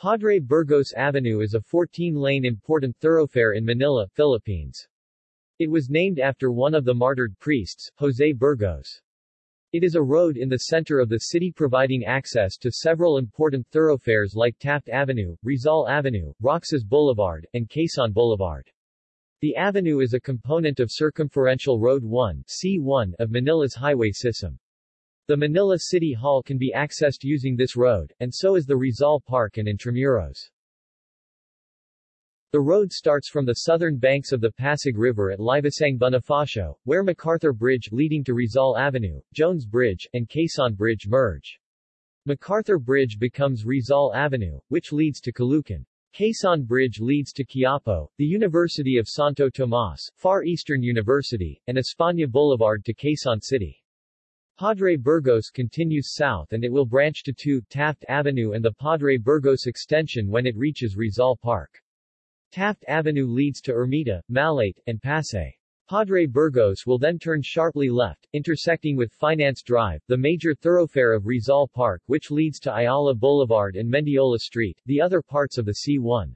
Padre Burgos Avenue is a 14-lane important thoroughfare in Manila, Philippines. It was named after one of the martyred priests, Jose Burgos. It is a road in the center of the city providing access to several important thoroughfares like Taft Avenue, Rizal Avenue, Roxas Boulevard, and Quezon Boulevard. The avenue is a component of Circumferential Road 1 C1 of Manila's highway system. The Manila City Hall can be accessed using this road, and so is the Rizal Park and Intramuros. The road starts from the southern banks of the Pasig River at Liwasang Bonifacio, where MacArthur Bridge leading to Rizal Avenue, Jones Bridge, and Quezon Bridge merge. MacArthur Bridge becomes Rizal Avenue, which leads to Caloocan. Quezon Bridge leads to Quiapo, the University of Santo Tomas, Far Eastern University, and España Boulevard to Quezon City. Padre Burgos continues south and it will branch to 2 Taft Avenue and the Padre Burgos extension when it reaches Rizal Park. Taft Avenue leads to Ermita, Malate, and Pasay. Padre Burgos will then turn sharply left, intersecting with Finance Drive, the major thoroughfare of Rizal Park which leads to Ayala Boulevard and Mendiola Street, the other parts of the C1.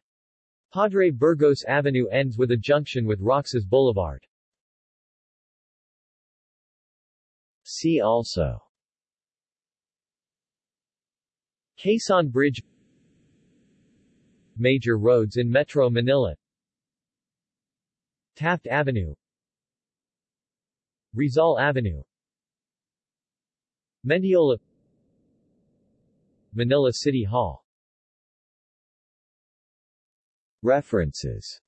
Padre Burgos Avenue ends with a junction with Roxas Boulevard. See also. Quezon Bridge. Major roads in Metro Manila. Taft Avenue. Rizal Avenue. Mendiola. Manila City Hall. References